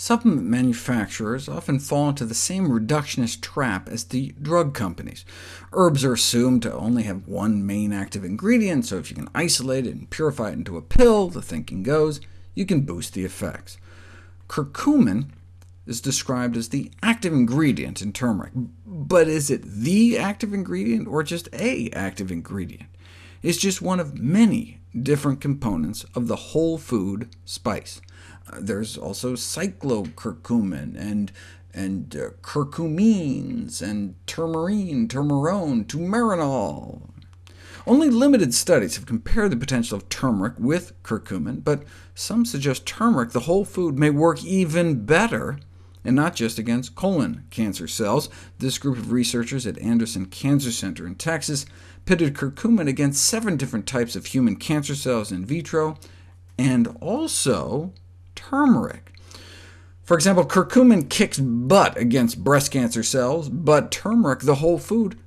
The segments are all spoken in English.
Supplement manufacturers often fall into the same reductionist trap as the drug companies. Herbs are assumed to only have one main active ingredient, so if you can isolate it and purify it into a pill, the thinking goes, you can boost the effects. Curcumin is described as the active ingredient in turmeric, but is it the active ingredient, or just a active ingredient? It's just one of many different components of the whole food spice. Uh, there's also cyclocurcumin, and, and uh, curcumins, and turmerin, turmerone, turmeronol. Only limited studies have compared the potential of turmeric with curcumin, but some suggest turmeric, the whole food, may work even better, and not just against colon cancer cells. This group of researchers at Anderson Cancer Center in Texas pitted curcumin against seven different types of human cancer cells in vitro, and also turmeric. For example, curcumin kicks butt against breast cancer cells, but turmeric, the whole food,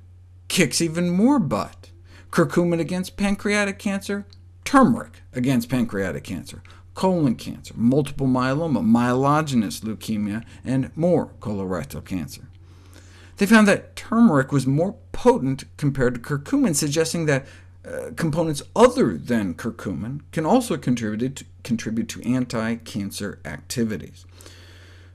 kicks even more butt. Curcumin against pancreatic cancer, turmeric against pancreatic cancer, colon cancer, multiple myeloma, myelogenous leukemia, and more colorectal cancer. They found that turmeric was more potent compared to curcumin, suggesting that uh, components other than curcumin can also contribute to, contribute to anti-cancer activities.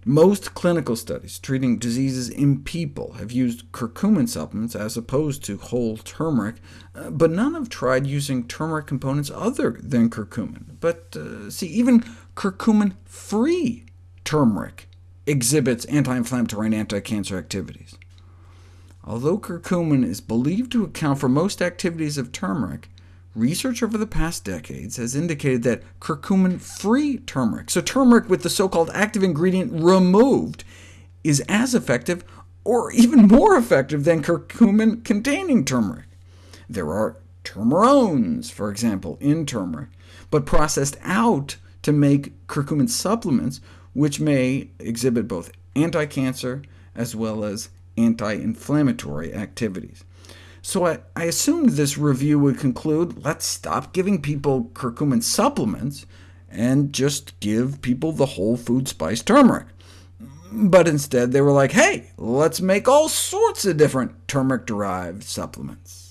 Most clinical studies treating diseases in people have used curcumin supplements as opposed to whole turmeric, uh, but none have tried using turmeric components other than curcumin. But uh, see, even curcumin-free turmeric exhibits anti-inflammatory and anti-cancer activities. Although curcumin is believed to account for most activities of turmeric, research over the past decades has indicated that curcumin-free turmeric, so turmeric with the so-called active ingredient removed, is as effective or even more effective than curcumin-containing turmeric. There are turmerones, for example, in turmeric, but processed out to make curcumin supplements, which may exhibit both anti-cancer as well as anti-inflammatory activities. So I, I, assumed this review would conclude, let's stop giving people curcumin supplements, and just give people the whole food spice turmeric. But instead they were like, hey, let's make all sorts of different turmeric-derived supplements.